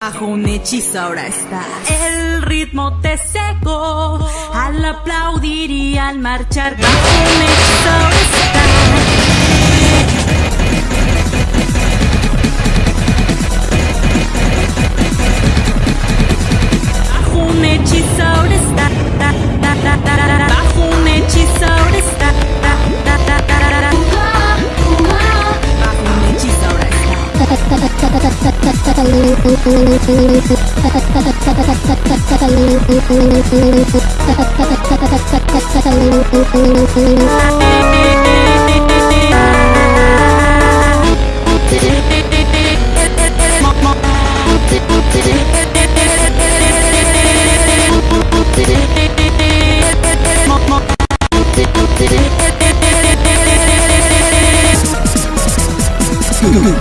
Bajo un hechizo ahora está. El ritmo te secó. Al aplaudir y al marchar. Bajo un hechizo Did it?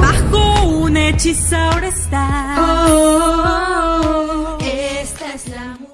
Bajo un hechizo hechizauro está.